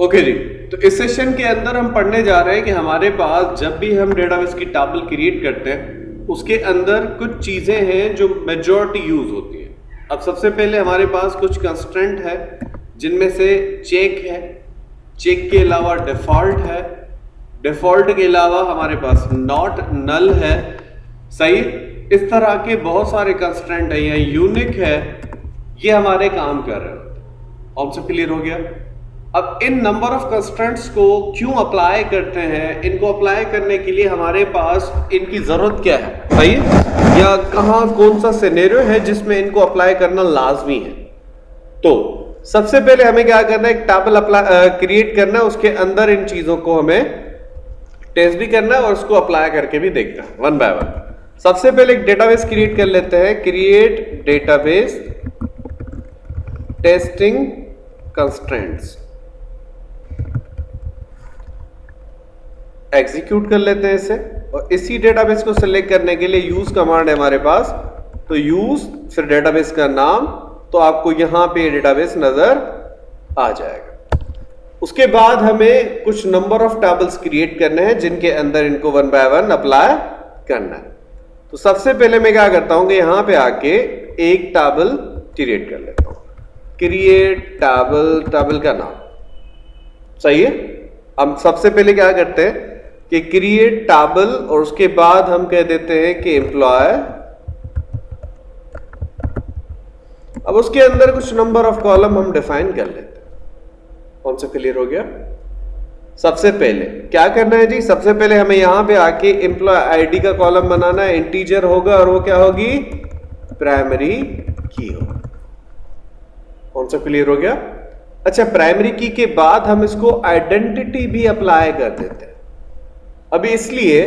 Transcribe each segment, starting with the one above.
Okay okay जी तो इस session के अंदर हम पढ़ने जा रहे हैं कि हमारे पास जब भी हम डेटाबेस की टेबल क्रिएट करते हैं, उसके अंदर कुछ चीज़ें हैं जो मेजॉरिटी यूज़ होती है। अब सबसे पहले हमारे पास कुछ कंस्टेंट है, जिनमें से चेक है चेक के अलावा डिफ़ॉल्ट है डिफ़ॉल्ट के अलावा हमारे पास नॉट नल है। सही, इस तरह के बहुत सारे कंस्टेंट है यूनिक है, ये हमारे काम कर रहे हैं। से क्लियर हो गया? अब इन नंबर ऑफ़ कंस्टेंट्स को क्यों अप्लाई करते हैं? इनको अप्लाई करने के लिए हमारे पास इनकी ज़रूरत क्या है? सही या कहाँ कौन सा सिनेरियो है जिसमें इनको अप्लाई करना लाजमी है? तो सबसे पहले हमें क्या करना है? एक टेबल क्रिएट करना है। उसके अंदर इन चीज़ों को हमें टेस्ट भी करना है और उसको अप्लाई करके भी देखना है। वन बाय वन सबसे पहले एक डेटाबेस क्रिएट कर लेते हैं। Create database testing constraints execute कर लेते हैं इसे और इसी डेटाबेस को सिलेक्ट करने के लिए यूज़ कमांड है हमारे पास। तो यूज़ फिर डेटाबेस का नाम तो आपको यहाँ पे डेटाबेस नज़र आ जाएगा। उसके बाद हमें कुछ नंबर ऑफ़ टेबल्स क्रिएट करने हैं, जिनके अंदर इनको वन बाय वन अप्लाई करना है। तो सबसे पहले मैं क्या करता हूँ कि यहाँ पे आके एक टेबल क्रिएट कर लेता हूँ। क्रिएट टेबल टेबल का नाम। सही है? हम सबसे पहले क्या करते हैं? कि क्रिएट टेबल और उसके बाद हम कह देते हैं कि एम्प्लॉय अब उसके अंदर कुछ नंबर ऑफ़ कॉलम हम डिफाइन कर लेते हैं। कौन सा क्लियर हो गया? सबसे पहले। क्या करना है जी? सबसे पहले हमें यहाँ पे आके एम्प्लॉय आईडी का कॉलम बनाना है। इंटीजर होगा और वो क्या होगी? प्राइमरी की होगी। कौन सा क्लियर हो गया? अच्छा प्राइमरी की के बाद हम इसको आइडेंटिटी भी अप्लाई कर देते हैं। अभी इसलिए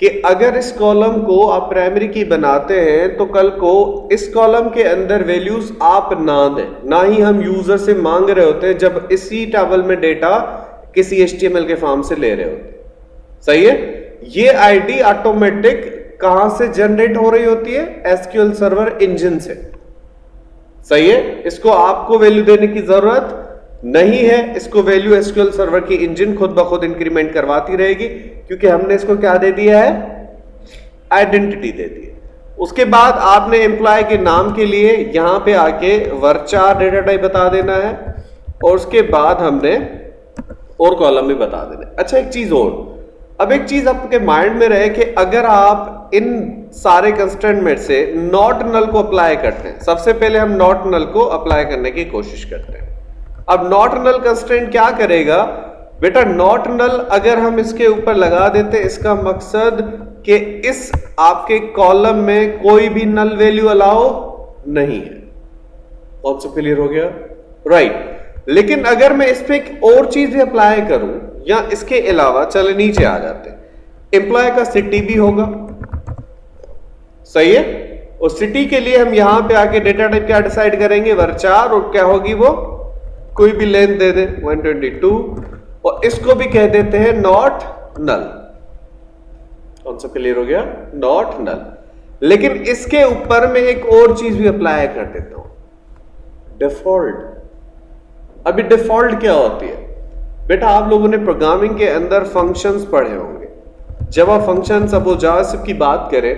कि अगर इस कॉलम को आप प्राइमरी की बनाते हैं तो कल को इस कॉलम के अंदर वैल्यूज़ आप ना दें। ना ही हम यूज़र से मांग रहे होते हैं जब इसी टेबल में डेटा किसी एचटीएमएल के फॉर्म से ले रहे होते सही है? ये आईडी ऑटोमेटिक कहाँ से जनरेट हो रही होती है? एसक्यूएल सर्वर इंजन से। सही है? इसको आपको वैल्यू देने की ज़रूरत नहीं है। इसको वैल्यू एसक्यूएल सर्वर की इंजन खुद ब खुद इंक्रीमेंट करवाती रहेगी। क्योंकि हमने इसको क्या दे दिया है? आइडेंटिटी दे दी उसके बाद आपने एम्प्लॉय के नाम के लिए यहाँ पे आके वर्चार डेटा टाइप बता देना है। और उसके बाद हमने और कॉलम भी बता देना है। अच्छा एक चीज़ और। अब एक चीज़ आपके माइंड में रहे कि अगर आप इन सारे कंस्टेंट में से नॉट नल को अप्लाई करते हैं, सबसे पहले हम नॉट नल को अप्लाई करने की कोशिश करते हैं। अब नॉट नल कंस्टेंट क्या करेगा? बेटा नॉट नल अगर हम इसके ऊपर लगा देते, इसका मकसद कि इस आपके कॉलम में कोई भी नल वैल्यू अलाउ नहीं है। कौन सा क्लियर हो गया। Right right. लेकिन अगर मैं इस पर एक और चीज़ भी अप्लाई करूँ, या इसके अलावा, चले नीचे आ जाते। एम्प्लॉय का सिटी भी होगा। सही है? और सिटी के लिए हम यहाँ पे आके डेटा टाइप क्या डिसाइड करेंगे? वर्चार और क्या होगी वो? कोई भी लेंथ दे दे। 122 और इसको भी कह देते हैं नॉट नल कौन सा क्लियर हो गया? नॉट नल लेकिन इसके ऊपर में एक और चीज़ भी अप्लाई कर देता हूँ. डिफ़ॉल्ट अभी डिफ़ॉल्ट क्या होती है? बेटा आप लोगों ने प्रोग्रामिंग के अंदर फ़ंक्शंस पढ़े होंगे. जब आप फ़ंक्शन सपोज़ जावास्क्रिप्ट की बात करें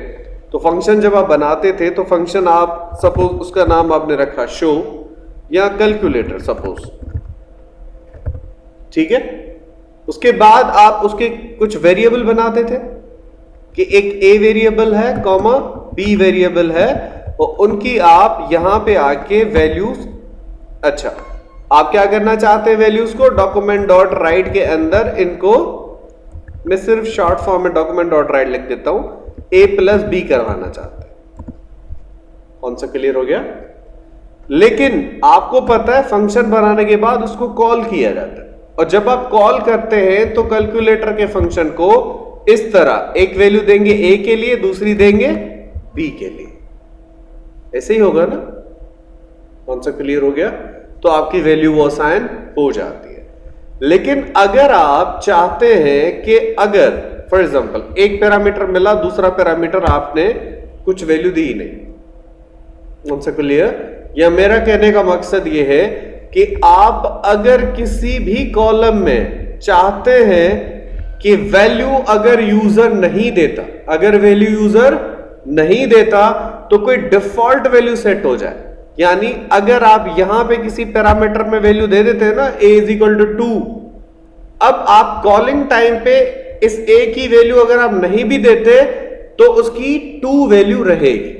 तो फ़ंक्शन जब आप बनाते थे तो फ़ंक्शन आप सपोज़ उसका नाम आपने रखा शो या कैलकुलेटर सपोज़ ठीक है? उसके बाद आप उसके कुछ वेरिएबल बनाते थे कि एक ए वेरिएबल है कॉमा बी वेरिएबल है, और उनकी आप यहाँ पे आके वैल्यूज़ अच्छा आप क्या करना चाहते हैं वैल्यूज़ को? डॉक्यूमेंट डॉट राइट के अंदर इनको, मैं सिर्फ़ शॉर्ट फॉर्म में डॉक्यूमेंट डॉट राइट लिख देता हूँ ए प्लस बी करवाना चाहते कौन सा क्लियर हो गया? लेकिन आपको पता है फ़ंक्शन बनाने के बाद उसको कॉल किया जाता है। और जब आप कॉल करते हैं तो कैलकुलेटर के फ़ंक्शन को इस तरह, एक वैल्यू देंगे ए के लिए, दूसरी देंगे बी के लिए। ऐसे ही होगा ना? कौन सा क्लियर हो गया? तो आपकी वैल्यू वो साइन हो जाती है। लेकिन अगर आप चाहते हैं कि अगर फॉर एग्जांपल एक पैरामीटर मिला, दूसरा पैरामीटर आपने कुछ वैल्यू दी नहीं। कौन सा क्लियर? या मेरा कहने का मकसद यह है कि आप अगर किसी भी कॉलम में चाहते हैं कि वैल्यू अगर यूज़र नहीं देता, अगर वैल्यू यूज़र नहीं देता तो कोई डिफ़ॉल्ट वैल्यू सेट हो जाए। यानी अगर आप यहाँ पे किसी पैरामीटर में वैल्यू दे देते हैं ना a is equal to two अब आप कॉलिंग टाइम पे इस ए की वैल्यू अगर आप नहीं भी देते तो उसकी टू वैल्यू रहेगी।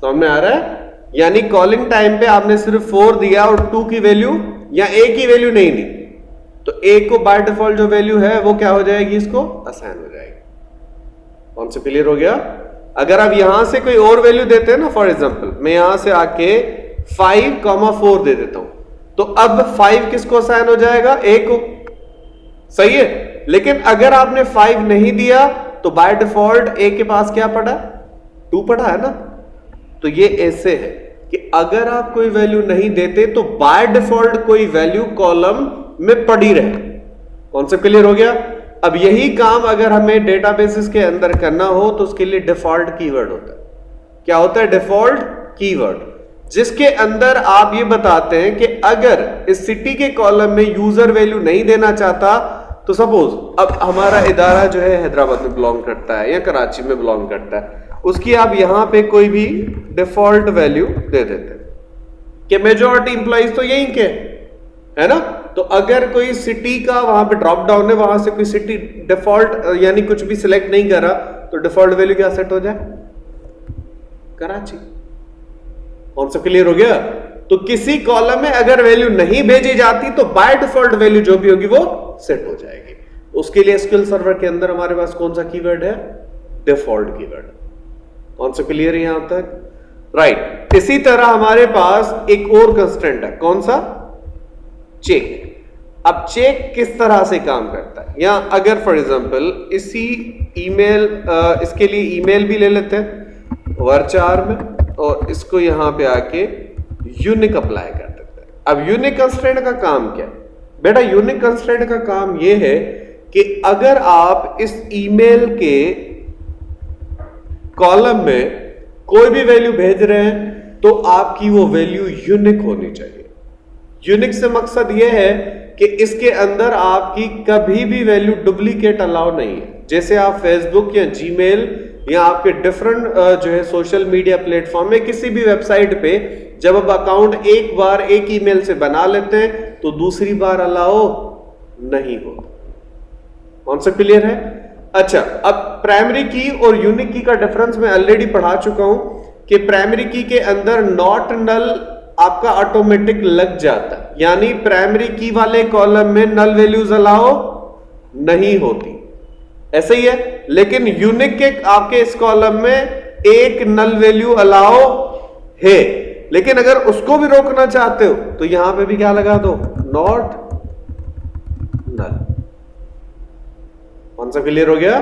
समझ में आ रहा है? यानी कॉलिंग टाइम पे आपने सिर्फ़ फोर दिया और टू की वैल्यू या ए की वैल्यू नहीं दी। तो ए को बाय डिफ़ॉल्ट जो वैल्यू है, वो क्या हो जाएगी इसको? असाइन हो जाएगी। कौन से क्लियर हो गया? अगर आप यहाँ से कोई और वैल्यू देते हैं ना फॉर एग्ज़ाम्पल मैं यहाँ से आके फाइव कॉमा फोर दे देता हूँ। तो अब फाइव किसको असाइन हो जाएगा? ए को। सही है? लेकिन अगर आपने फाइव नहीं दिया तो बाय डिफ़ॉल्ट ए के पास क्या पड़ा? टू पड़ा है ना? तो ये ऐसे है। कि अगर आप कोई वैल्यू नहीं देते तो बाय डिफ़ॉल्ट कोई वैल्यू कॉलम में पड़ी रहे। कॉन्सेप्ट क्लियर हो गया? अब यही काम अगर हमें डेटाबेसिस के अंदर करना हो तो उसके लिए डिफ़ॉल्ट कीवर्ड होता है। क्या होता है? डिफ़ॉल्ट कीवर्ड जिसके अंदर आप ये बताते हैं कि अगर इस सिटी के कॉलम में यूज़र वैल्यू नहीं देना चाहता तो सपोज़ अब हमारा इदारा जो है हैदराबाद में बिलोंग करता है या कराची में बिलोंग करता है। उसकी आप यहाँ पे कोई भी डिफ़ॉल्ट वैल्यू दे देते कि मेजोरिटी इंप्लॉइज तो यही के है ना? तो अगर कोई सिटी का वहाँ पे ड्रॉप डाउन है, वहाँ से कोई सिटी डिफ़ॉल्ट यानी कुछ भी सिलेक्ट नहीं करा तो डिफ़ॉल्ट वैल्यू क्या सेट हो जाए? कराची। कौन सा क्लियर हो गया? तो किसी कॉलम में अगर वैल्यू नहीं भेजी जाती तो बाय डिफ़ॉल्ट वैल्यू जो भी होगी, वो सेट हो जाएगी। उसके लिए स्किल सर्वर के अंदर हमारे पास कौन सा कीवर्ड है? डिफ़ॉल्ट कीवर्ड कौन सा क्लियर है यहाँ तक? Right right. इसी तरह हमारे पास एक और कंस्टेंट है। कौन सा? चेक अब चेक किस तरह से काम करता है? या अगर फॉर एग्जांपल इसी ईमेल इसके लिए ईमेल भी ले लेते हैं वर्चार में, और इसको यहाँ पे आके यूनिक अप्लाई कर देते हैं। अब यूनिक कंस्टेंट का काम क्या है? बेटा यूनिक कंस्टेंट का काम यह है कि अगर आप इस ईमेल के कॉलम में कोई भी वैल्यू भेज रहे हैं तो आपकी वो वैल्यू यूनिक होनी चाहिए। यूनिक से मकसद ये है कि इसके अंदर आपकी कभी भी वैल्यू डुप्लीकेट अलाउ नहीं है। जैसे आप फेसबुक या जीमेल या आपके डिफरेंट जो है सोशल मीडिया प्लेटफॉर्म में किसी भी वेबसाइट पे जब आप अकाउंट एक बार एक ईमेल से बना लेते हैं तो दूसरी बार अलाउ नहीं होता। सा क्लियर है? अच्छा अब प्राइमरी की और यूनिक की का डिफरेंस मैं ऑलरेडी पढ़ा चुका हूँ कि प्राइमरी की के अंदर नॉट नल आपका ऑटोमेटिक लग जाता है। यानी प्राइमरी की वाले कॉलम में नल वैल्यूज़ अलाउ नहीं होती। ऐसे ही है, लेकिन यूनिक के आपके इस कॉलम में एक नल वैल्यू अलाउ है। लेकिन अगर उसको भी रोकना चाहते हो तो यहाँ पे भी क्या लगा दो? नॉट नल कौन सा क्लियर हो गया?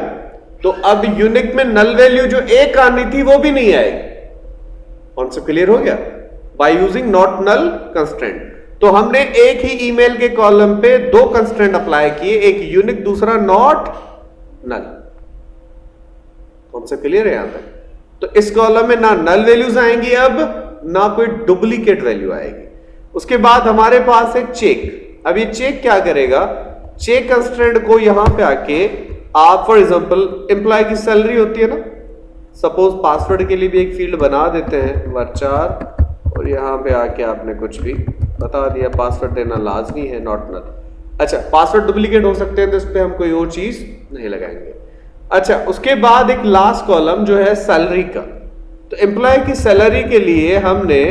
तो अब यूनिक में नल वैल्यू जो एक आनी थी, वो भी नहीं आएगी। कौन सा क्लियर हो गया? By using not null constant तो हमने एक ही ईमेल के कॉलम पे दो कंस्टेंट अप्लाई किए, एक यूनिक दूसरा नॉट नल कौन सा क्लियर है यहाँ तक तो इस कॉलम में ना नल वैल्यूज़ आएँगी अब, ना कोई डुप्लीकेट वैल्यू आएगी। उसके बाद हमारे पास है चेक अब ये चेक क्या करेगा? चेक कंस्टेंट को यहाँ पे आके आप फॉर एग्जांपल एम्प्लॉय की सैलरी होती है ना? सपोज़ पासवर्ड के लिए भी एक फ़ील्ड बना देते हैं वर्चार और यहाँ पे आके आपने कुछ भी बता दिया। पासवर्ड देना लाजमी है नॉट नल अच्छा पासवर्ड डुप्लीकेट हो सकते हैं तो इस पर हम कोई और चीज़ नहीं लगाएँगे। अच्छा उसके बाद एक लास्ट कॉलम जो है सैलरी का। तो एम्प्लॉय की सैलरी के लिए हमने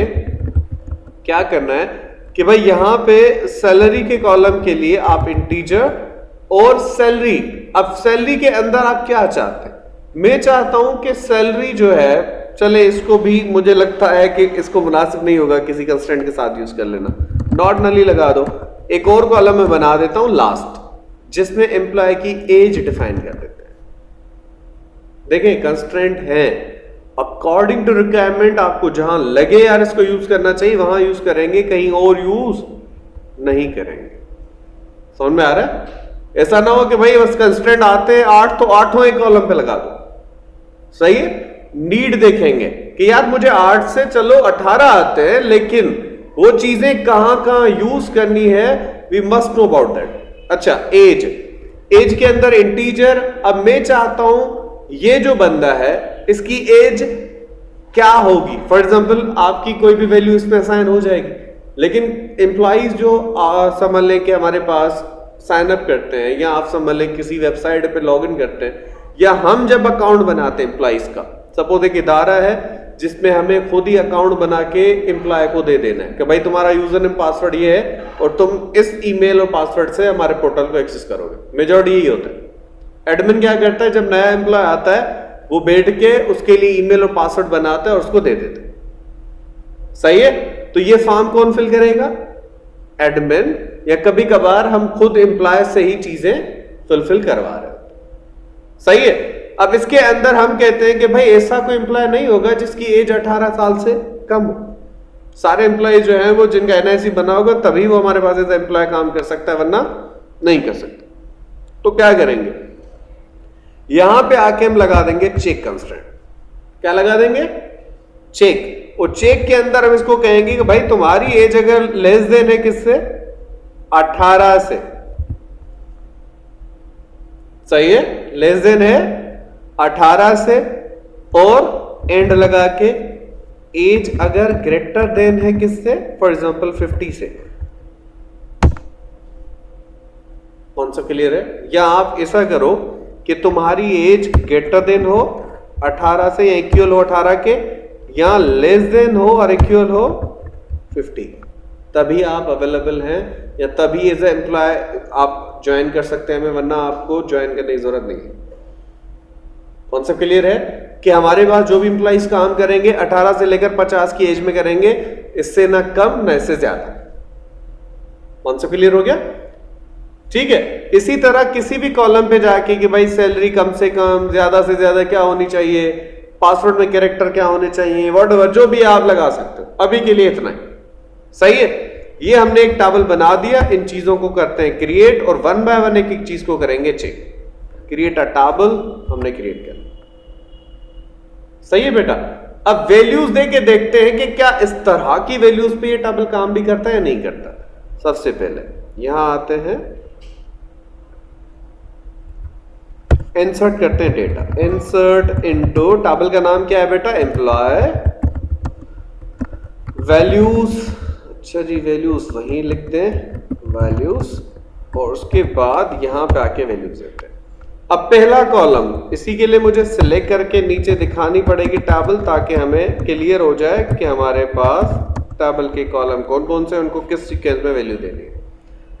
क्या करना है? कि भाई यहाँ पे सैलरी के कॉलम के लिए आप इंटीजर और सैलरी अब सैलरी के अंदर आप क्या चाहते हैं? मैं चाहता हूँ कि सैलरी जो है, चले इसको भी, मुझे लगता है कि इसको मुनासिब नहीं होगा किसी कंस्टेंट के साथ यूज़ कर लेना। नॉट नली लगा दो। एक और कॉलम में बना देता हूँ लास्ट जिसमें एम्प्लॉय की एज डिफाइन कर देते हैं। देखें कंस्टेंट है। अकॉर्डिंग टू रिक्वायरमेंट आपको जहाँ लगे यार इसको यूज़ करना चाहिए, वहाँ यूज़ करेंगे, कहीं और यूज़ नहीं करेंगे। समझ में आ रहा है? ऐसा ना हो कि भाई बस कंस्टेंट आते हैं आठ तो आठों एक कॉलम पे लगा दो। सही है? नीड देखेंगे कि यार मुझे आठ से चलो, अठारह आते हैं, लेकिन वो चीज़ें कहाँ कहाँ यूज़ करनी है we must know about that अच्छा एज एज के अंदर इंटीजर अब मैं चाहता हूँ, ये जो बंदा है इसकी एज क्या होगी? फॉर एग्ज़ाम्पल आपकी कोई भी वैल्यू इसमें असाइन हो जाएगी। लेकिन एम्प्लॉज जो समझ लें कि हमारे पास साइन अप करते हैं, या आप समझ लें किसी वेबसाइट पे लॉग इन करते हैं, या हम जब अकाउंट बनाते हैं एम्प्लॉज का सपोज़ एक इदारा है जिसमें हमें खुद ही अकाउंट बना के एम्प्लॉय को दे देना है कि भाई तुम्हारा यूज़र नेम पासवर्ड ये है, और तुम इस ईमेल और पासवर्ड से हमारे पोर्टल को एक्सेस करोगे। मेजोरिटी यही होता है। एडमिन क्या करता है? जब नया एम्प्लॉय आता है वो बैठ के उसके लिए ईमेल और पासवर्ड बनाता है और उसको दे देते सही है? तो ये फॉर्म कौन फिल करेगा? एडमिन या कभी कभार हम खुद एम्प्लॉय से ही चीज़ें फुलफिल करवा रहे हैं। सही है? अब इसके अंदर हम कहते हैं कि भाई ऐसा कोई एम्प्लॉय नहीं होगा जिसकी एज 18 साल से कम हो। सारे एम्प्लॉय जो हैं वो जिनका एनआईसी बना होगा, तभी वो हमारे पास एम्प्लॉय काम कर सकता है, वरना नहीं कर सकता। तो क्या करेंगे? यहाँ पे आके हम लगा देंगे चेक कंस्टेंट क्या लगा देंगे? चेक और चेक के अंदर हम इसको कहेंगे कि भाई तुम्हारी एज अगर लेस देन है किससे? 18 से। सही है? लेस देन है 18 से। और एंड लगा के एज अगर ग्रेटर देन है किससे? फॉर एग्जांपल 50 से। कौन सा क्लियर है? या आप ऐसा करो कि तुम्हारी एज ग्रेटर देन हो 18 से इक्वल हो 18 के, या लेस देन हो और इक्वल हो 50 तभी आप अवेलेबल हैं, या तभी एज ए एम्प्लॉय आप ज्वाइन कर सकते हैं हमें, वरना आपको ज्वाइन करने की ज़रूरत नहीं है। कौन सा क्लियर है? कि हमारे पास जो भी इंप्लाइज काम करेंगे 18 से लेकर 50 की एज में करेंगे, इससे ना कम, ना इससे ज़्यादा। कौन सा क्लियर हो गया? ठीक है? इसी तरह किसी भी कॉलम पे जाके कि भाई सैलरी कम से कम, ज़्यादा से ज़्यादा क्या होनी चाहिए? पासवर्ड में कैरेक्टर क्या होने चाहिए? वॉट जो भी आप लगा सकते हो। अभी के लिए इतना ही। सही है? ये हमने एक टावल बना दिया। इन चीज़ों को करते हैं क्रिएट और वन बाय वन एक एक चीज़ को करेंगे चेक क्रिएट अ टाबल हमने क्रिएट कर सही है बेटा? अब वैल्यूज़ दे के देखते हैं कि क्या इस तरह की वैल्यूज़ पे ये टेबल काम भी करता है या नहीं करता। सबसे पहले यहाँ आते हैं। इंसर्ट करते हैं डेटा इंसर्ट इनटू टेबल का नाम क्या है बेटा? एम्प्लॉय वैल्यूज़ अच्छा जी वैल्यूज़ वहीं लिखते हैं. वैल्यूज़ और उसके बाद यहाँ पे आके वैल्यूज़ देते हैं. अब पहला कॉलम इसी के लिए मुझे सिलेक्ट करके नीचे दिखानी पड़ेगी टेबल ताकि हमें क्लियर हो जाए कि हमारे पास टेबल के कॉलम कौन कौन से उनको किस सीक्वेंस में वैल्यू देनी है.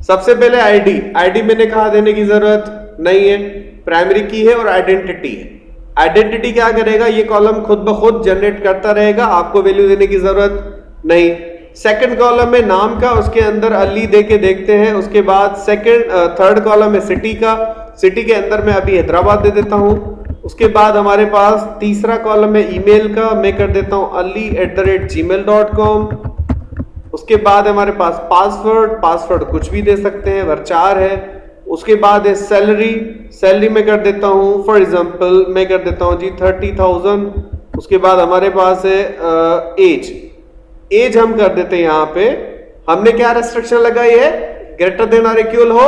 सबसे पहले आईडी आईडी मैंने कहा देने की ज़रूरत? नहीं है. प्राइमरी की है और आइडेंटिटी है। आइडेंटिटी क्या करेगा? ये कॉलम खुद ब खुद जनरेट करता रहेगा, आपको वैल्यू देने की ज़रूरत नहीं। सेकंड कॉलम में नाम का, उसके अंदर अली दे के देखते हैं, उसके बाद सेकंड थर्ड कॉलम है सिटी का। सिटी के अंदर मैं अभी हैदराबाद दे देता हूँ। उसके बाद हमारे पास तीसरा कॉलम है ईमेल का मैं कर देता हूँ Ali at the rate gmail dot com उसके बाद हमारे पास पासवर्ड पासवर्ड कुछ भी दे सकते हैं वर्चार है। उसके बाद है सैलरी सैलरी में कर देता हूँ फॉर एग्जांपल मैं कर देता हूँ जी थर्टी थाउज़ेंड उसके बाद हमारे पास है एज एज हम कर देते हैं यहाँ पे. हमने क्या रेस्ट्रिक्शन लगाई है? ग्रेटर देन आर इक्वल हो?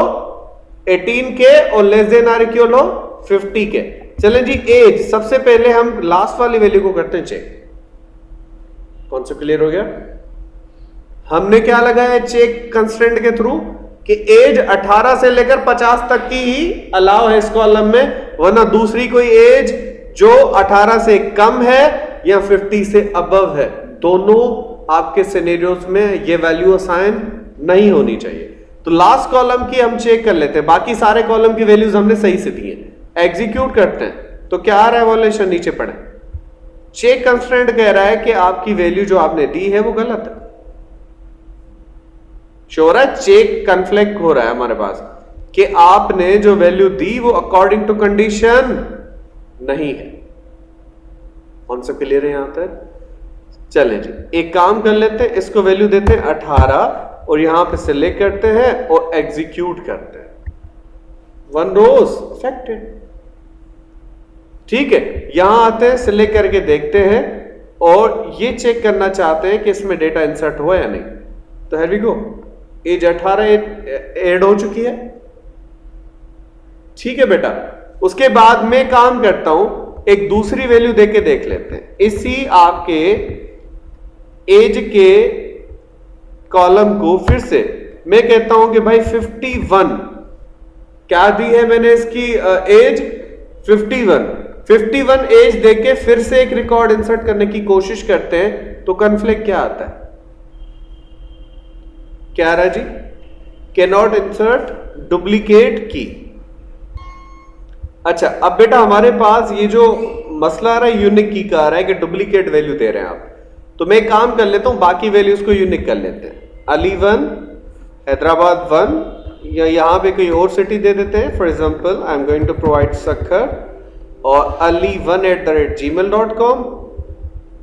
18 के और लेस देन आर इक्वल हो? 50 के चलें जी एज सबसे पहले हम लास्ट वाली वैल्यू को करते हैं चेक कौन सा क्लियर हो गया? हमने क्या लगाया चेक कंस्टेंट के थ्रू कि एज 18 से लेकर 50 तक की ही अलाव है इस कॉलम में, वरना दूसरी कोई एज जो 18 से कम है या 50 से अबव है। दोनों आपके सिनेरियोस में ये वैल्यू असाइन नहीं होनी चाहिए। तो लास्ट कॉलम की हम चेक कर लेते हैं। बाकी सारे कॉलम की वैल्यूज़ हमने सही से दिए। एग्जीक्यूट करते हैं। तो क्या आ रहा है वॉलेशन नीचे पड़े चेक कंस्टेंट कह रहा है कि आपकी वैल्यू जो आपने दी है वो गलत है। शोर है चेक कन्फ्लिक्ट हो रहा है हमारे पास कि आपने जो वैल्यू दी, वो अकॉर्डिंग टू कंडीशन नहीं है। कौन सा क्लियर है यहाँ तक? चले जी, एक काम कर लेते हैं, इसको वैल्यू देते हैं अठारह और यहाँ पे सिलेक्ट करते हैं और एग्जीक्यूट करते हैं। वन रोज अफेक्टेड ठीक है, यहाँ आते हैं सिलेक्ट करके देखते हैं और ये चेक करना चाहते हैं कि इसमें डेटा इंसर्ट हुआ या नहीं। तो here we go age 18 add हो चुकी है। ठीक है बेटा, उसके बाद मैं काम करता हूँ, एक दूसरी वैल्यू देके देख लेते हैं। इसी आपके एज के कॉलम को फिर से, मैं कहता हूँ कि भाई 51 क्या दी है मैंने इसकी एज 51 51 एज देके फिर से एक रिकॉर्ड इंसर्ट करने की कोशिश करते हैं तो कन्फ्लिक्ट क्या आता है? क्या रहा जी? के नॉट इंसर्ट डुप्लीकेट की अच्छा अब बेटा हमारे पास ये जो मसला आ रहा है यूनिक की का आ रहा है कि डुप्लीकेट वैल्यू दे रहे हैं आप। तो मैं काम कर लेता हूँ, बाकी वैल्यूज़ को यूनिक कर लेते हैं। अली वन, हैदराबाद वन, या यहाँ पे कोई और सिटी दे देते हैं। For example I am going to provide Sakhar और Ali one at the rate gmail dot com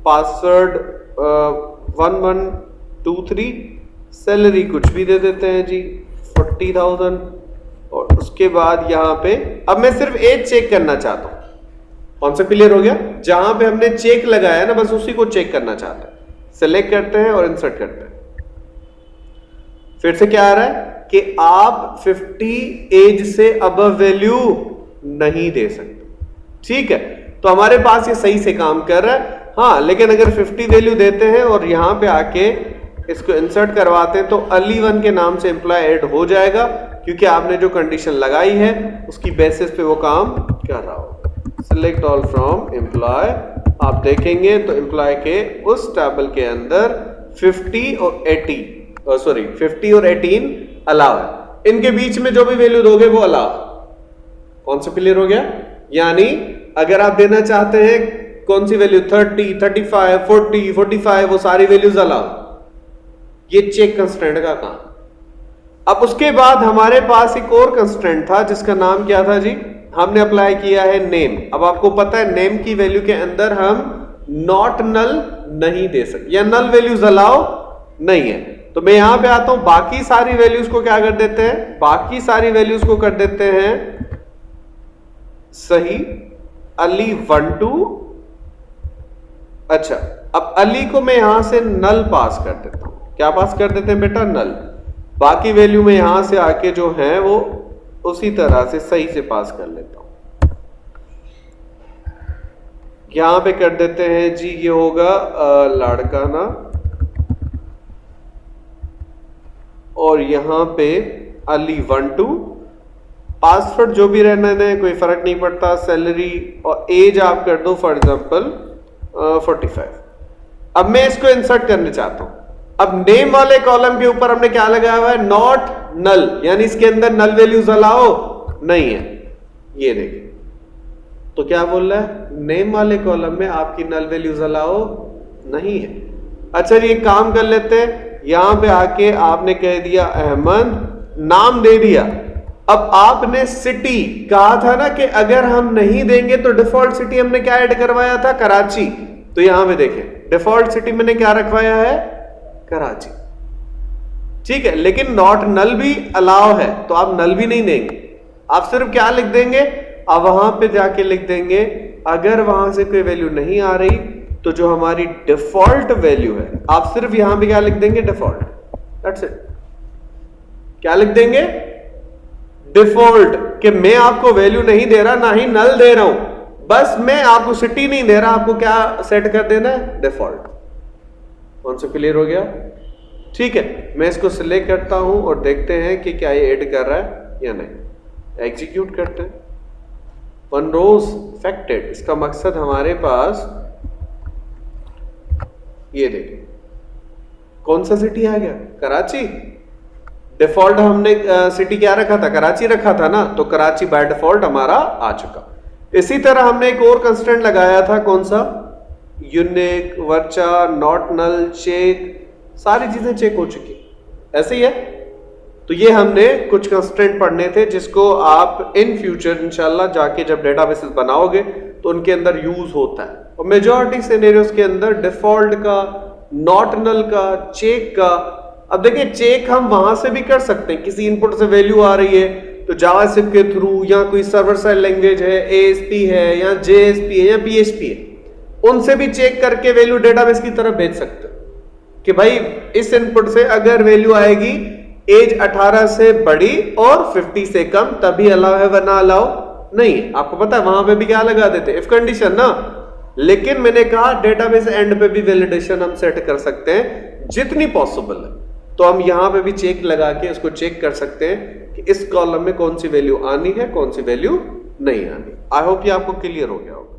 password one one two three salary कुछ भी दे देते हैं जी, फोर्टी थाउज़ेंड। और उसके बाद यहाँ पे, अब मैं सिर्फ़ एज चेक करना चाहता हूँ। कौन सा क्लियर हो गया? जहाँ पे हमने चेक लगाया ना, बस उसी को चेक करना चाहते हैं। सेलेक्ट करते हैं और इंसर्ट करते हैं। फिर से क्या आ रहा है? कि आप 50 एज से अब वैल्यू नहीं दे सकते। ठीक है? तो हमारे पास ये सही से काम कर रहा है। हाँ लेकिन अगर 50 वैल्यू देते हैं और यहाँ पे आके इसको इंसर्ट करवाते हैं तो अली वन के नाम से एम्प्लॉय ऐड हो जाएगा क्योंकि आपने जो कंडीशन लगाई है उसकी बेसिस पे वो काम कर रहा हो सिलेक्ट ऑल फ्रॉम एम्प्लॉय आप देखेंगे तो एम्प्लॉय के उस टेबल के अंदर 50 और 80 सॉरी 50 और 18 अलाव है। इनके बीच में जो भी वैल्यू दोगे वो अलाव कौन सा क्लियर हो गया? यानी अगर आप देना चाहते हैं कौन सी वैल्यू 30, 35, 40, 45 वो सारी वैल्यूज़ अलाव ये चेक कंस्टेंट का काम। अब उसके बाद हमारे पास एक और कंस्टेंट था, जिसका नाम क्या था जी? हमने अप्लाई किया है नेम अब आपको पता है नेम की वैल्यू के अंदर हम नॉट नल नहीं दे सकते। या नल वैल्यूज़ अलाउ नहीं है। तो मैं यहाँ पे आता हूँ, बाकी सारी वैल्यूज़ को क्या कर देते हैं? बाकी सारी वैल्यूज़ को कर देते हैं सही, अली वन टू अच्छा अब अली को मैं यहाँ से नल पास कर देता हूँ। क्या पास कर देते हैं बेटा? नल। बाकी वैल्यू में यहाँ से आके जो है वो उसी तरह से सही से पास कर लेता हूँ। यहाँ पे कर देते हैं जी, ये होगा लाड़काना और यहाँ पे अली वन टू पासवर्ड जो भी रहने दें, कोई फ़र्क नहीं पड़ता। सैलरी और एज आप कर दो फॉर एग्जांपल फोर्टी फाइव अब मैं इसको इंसर्ट करने चाहता हूँ। अब नेम वाले कॉलम के ऊपर हमने क्या लगाया हुआ है? नॉट नल यानी इसके अंदर नल वैल्यूज़ अलाओ नहीं है। ये देखिए। तो क्या बोल रहा है? नेम वाले कॉलम में आपकी नल वैल्यूज़ अलाओ नहीं है। अच्छा ये काम कर लेते हैं। यहाँ पे आके आपने कह दिया अहमद, नाम दे दिया। अब आपने सिटी कहा था ना कि अगर हम नहीं देंगे तो डिफ़ॉल्ट सिटी हमने क्या ऐड करवाया था? कराची। तो यहाँ पे देखें डिफ़ॉल्ट सिटी मैंने क्या रखवाया है? कराची। ठीक है, लेकिन नॉट नल भी अलाव है तो आप नल भी नहीं देंगे। आप सिर्फ़ क्या लिख देंगे? आप वहाँ पे जाके लिख देंगे, अगर वहाँ से कोई वैल्यू नहीं आ रही तो जो हमारी डिफ़ॉल्ट वैल्यू है, आप सिर्फ़ यहाँ पे क्या लिख देंगे? डिफ़ॉल्ट इट क्या लिख देंगे? डिफ़ॉल्ट कि मैं आपको वैल्यू नहीं दे रहा, ना ही नल दे रहा हूँ। बस मैं आपको सिटी नहीं दे रहा, आपको क्या सेट कर देना है? डिफ़ॉल्ट कौन सा क्लियर हो गया? ठीक है, मैं इसको सिलेक्ट करता हूँ और देखते हैं कि क्या ये ऐड कर रहा है या नहीं। एग्जीक्यूट करते हैं। वन रोज इफेक्टेड इसका मकसद हमारे पास ये देखिए। कौन सा सिटी आ गया? कराची। डिफ़ॉल्ट हमने सिटी क्या रखा था? कराची रखा था ना? तो कराची बाय डिफ़ॉल्ट हमारा आ चुका। इसी तरह हमने एक और कंस्टेंट लगाया था, कौन सा? Unique varchar not null check सारी चीज़ें चेक हो चुकी। ऐसे ही है। तो ये हमने कुछ कंस्टेंट पढ़ने थे, जिसको आप इन फ्यूचर इंशाल्लाह, जाके जब डेटाबेसेस बनाओगे तो उनके अंदर यूज़ होता है। और मेजोरिटी सिनेरियोस के अंदर डिफ़ॉल्ट का नॉट नल का चेक का, अब देखिए चेक हम वहाँ से भी कर सकते हैं। किसी इनपुट से वैल्यू आ रही है तो जावास्क्रिप्ट के थ्रू या कोई सर्वर साइड लैंग्वेज है एएसपी है, या जेएसपी है, या पीएचपी है। उनसे भी चेक करके वैल्यू डेटाबेस की तरफ़ भेज सकते हो। कि भाई, इस इनपुट से अगर वैल्यू आएगी एज 18 से बड़ी और 50 से कम, तभी अलाउ है वरना अलाउ नहीं आपको पता है, वहाँ पे भी क्या लगा देते इफ़ कंडीशन ना। लेकिन मैंने कहा डेटाबेस एंड पे भी वैलिडेशन हम सेट कर सकते हैं, जितनी पॉसिबल है। तो हम यहाँ पे भी चेक लगा के इसको चेक कर सकते हैं कि इस कॉलम में कौन सी वैल्यू आनी है, कौन सी वैल्यू नहीं आनी। आई होप ये आपको क्लियर हो गया होगा।